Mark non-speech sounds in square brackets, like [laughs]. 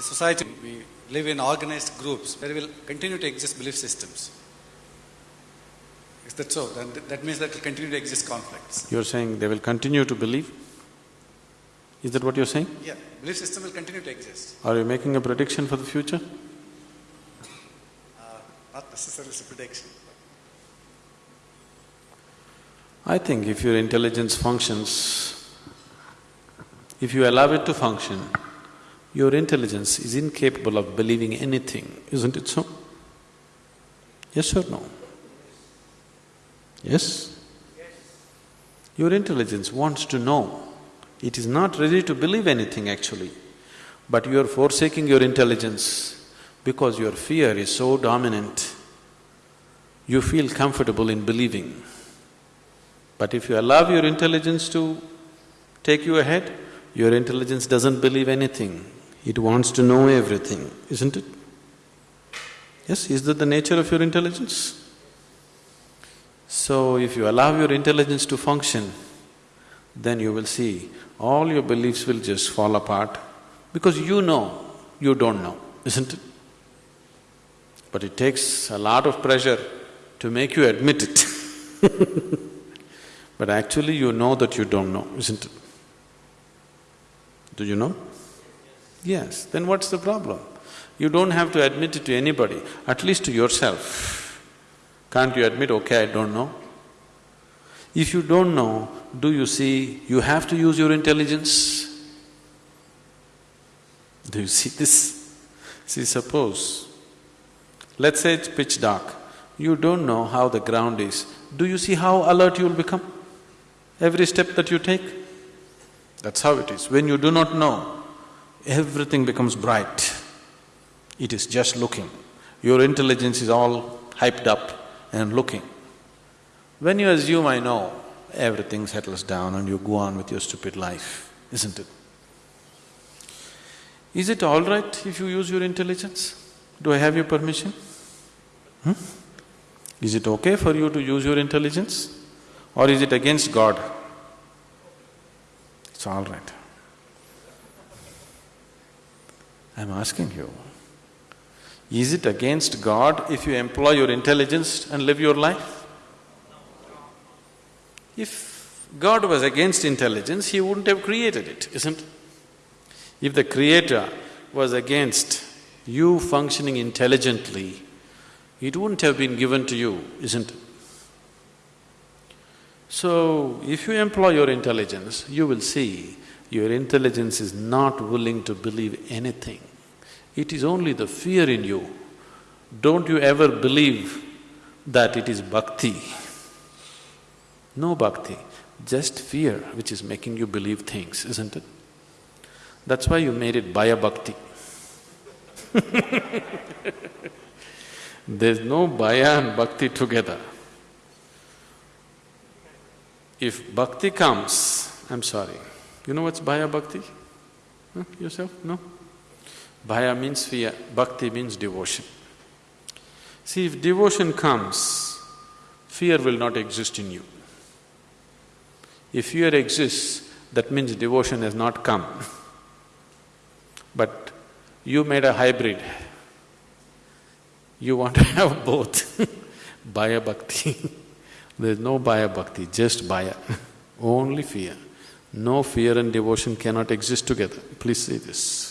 the society, we live in organized groups. There will continue to exist belief systems. Is that so? That, that means that will continue to exist conflicts. You're saying they will continue to believe? Is that what you're saying? Yeah, belief system will continue to exist. Are you making a prediction for the future? Uh, not necessarily a prediction. I think if your intelligence functions, if you allow it to function, your intelligence is incapable of believing anything, isn't it so? Yes or no? Yes? Your intelligence wants to know. It is not ready to believe anything actually, but you are forsaking your intelligence because your fear is so dominant. You feel comfortable in believing. But if you allow your intelligence to take you ahead, your intelligence doesn't believe anything. It wants to know everything, isn't it? Yes, is that the nature of your intelligence? So, if you allow your intelligence to function, then you will see all your beliefs will just fall apart because you know you don't know, isn't it? But it takes a lot of pressure to make you admit it [laughs] But actually you know that you don't know, isn't it? Do you know? Yes, then what's the problem? You don't have to admit it to anybody, at least to yourself. Can't you admit, okay, I don't know? If you don't know, do you see you have to use your intelligence? Do you see this? See, suppose, let's say it's pitch dark, you don't know how the ground is, do you see how alert you'll become? Every step that you take, that's how it is. When you do not know, everything becomes bright. It is just looking. Your intelligence is all hyped up and looking. When you assume, I know, everything settles down and you go on with your stupid life, isn't it? Is it all right if you use your intelligence? Do I have your permission? Hmm? Is it okay for you to use your intelligence? Or is it against God? It's all right. I'm asking you, is it against God if you employ your intelligence and live your life? If God was against intelligence, He wouldn't have created it, isn't it? If the Creator was against you functioning intelligently, it wouldn't have been given to you, isn't it? So, if you employ your intelligence, you will see your intelligence is not willing to believe anything. It is only the fear in you. Don't you ever believe that it is bhakti. No bhakti, just fear which is making you believe things, isn't it? That's why you made it Bhaya Bhakti [laughs] There's no Bhaya and Bhakti together. If bhakti comes, I'm sorry, you know what's Bhaya Bhakti? Huh? Yourself? No? Bhaya means fear, Bhakti means devotion. See, if devotion comes, fear will not exist in you. If fear exists, that means devotion has not come. [laughs] But you made a hybrid. You want to [laughs] have both, [laughs] Bhaya Bhakti There's no Bhaya Bhakti, just Bhaya, only fear. No fear and devotion cannot exist together. Please see this.